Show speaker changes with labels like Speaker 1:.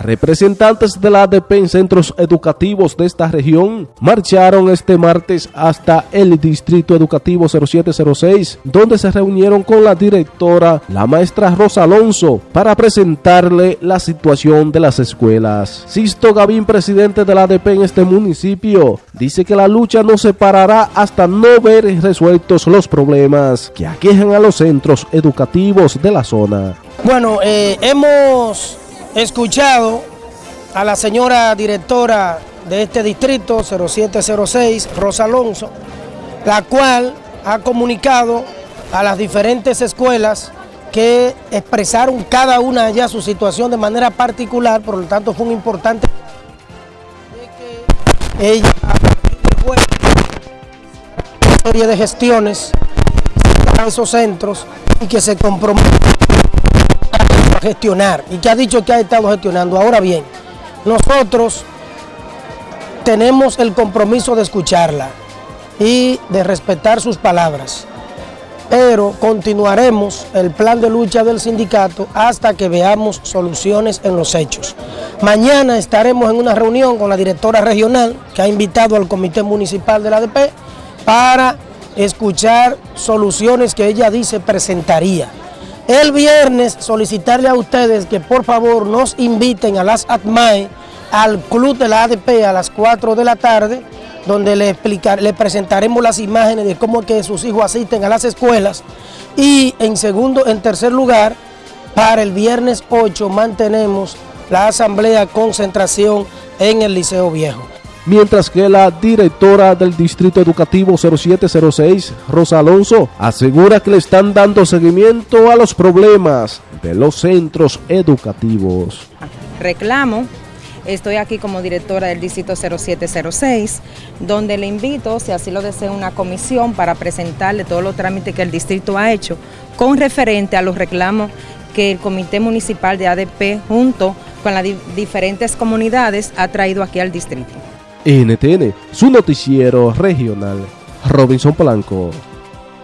Speaker 1: Representantes de la ADP en centros educativos de esta región marcharon este martes hasta el Distrito Educativo 0706, donde se reunieron con la directora, la maestra Rosa Alonso, para presentarle la situación de las escuelas. Sisto Gavín, presidente de la ADP en este municipio, dice que la lucha no se parará hasta no ver resueltos los problemas que aquejan a los centros educativos de la zona.
Speaker 2: Bueno, eh, hemos escuchado a la señora directora de este distrito 0706, Rosa Alonso, la cual ha comunicado a las diferentes escuelas que expresaron cada una ya su situación de manera particular, por lo tanto fue un importante ella una serie de gestiones a esos centros y que se compromete gestionar y que ha dicho que ha estado gestionando. Ahora bien, nosotros tenemos el compromiso de escucharla y de respetar sus palabras, pero continuaremos el plan de lucha del sindicato hasta que veamos soluciones en los hechos. Mañana estaremos en una reunión con la directora regional que ha invitado al comité municipal de la ADP para escuchar soluciones que ella dice presentaría. El viernes solicitarle a ustedes que por favor nos inviten a las ATMAE, al club de la ADP a las 4 de la tarde, donde le, explicar, presentaremos las imágenes de cómo que sus hijos asisten a las escuelas. Y en segundo, en tercer lugar, para el viernes 8 mantenemos la asamblea concentración en el Liceo Viejo
Speaker 1: mientras que la directora del Distrito Educativo 0706, Rosa Alonso, asegura que le están dando seguimiento a los problemas de los centros educativos.
Speaker 3: Reclamo Estoy aquí como directora del Distrito 0706, donde le invito, si así lo desea, una comisión para presentarle todos los trámites que el distrito ha hecho con referente a los reclamos que el Comité Municipal de ADP junto con las diferentes comunidades ha traído aquí al distrito.
Speaker 1: NTN, su noticiero regional. Robinson Polanco.